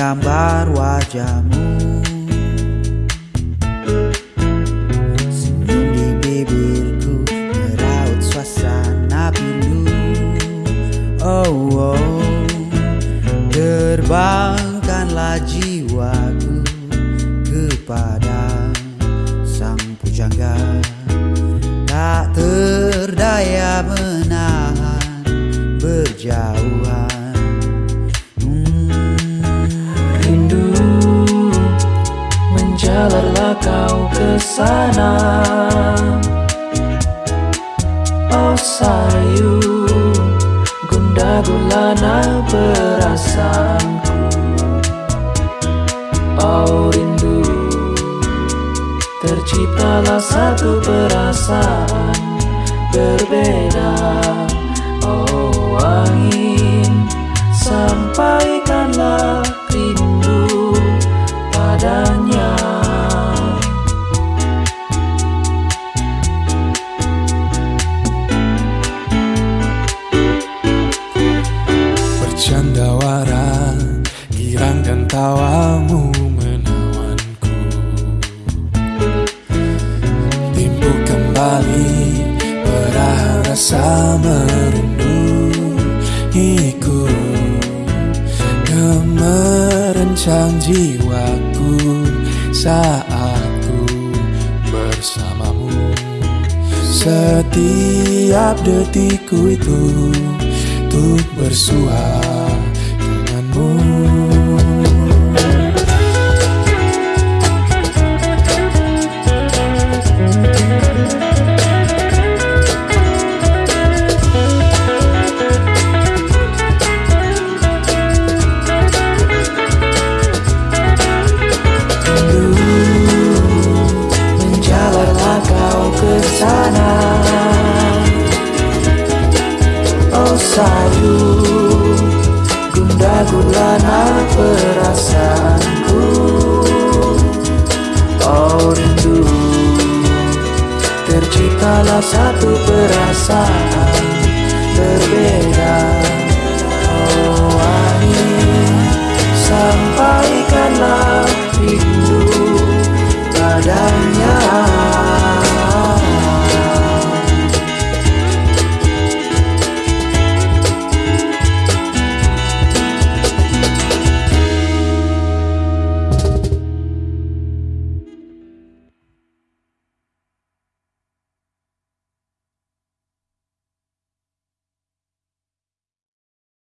gambar wajahmu. Senyum di bibirku Meraut suasana pilu Oh, oh Terbangkanlah jiwaku Kepada sang pujangga. Tak terdaya menahan berjauhan kau ke sana. Oh sayu Gunda gulana perasaanku. Oh rindu Terciptalah satu perasaan berbeda. Oh angin Sampaikanlah Bercanda wara Girang dan tawamu menawanku. Timbul kembali Perah rasa merinduiku Gemerencang jiwaku Saat ku bersamamu. Setiap detikku itu Untuk bersua sayu Gunda gulana perasaanku? Oh rindu Terciptalah satu perasaan Berbeda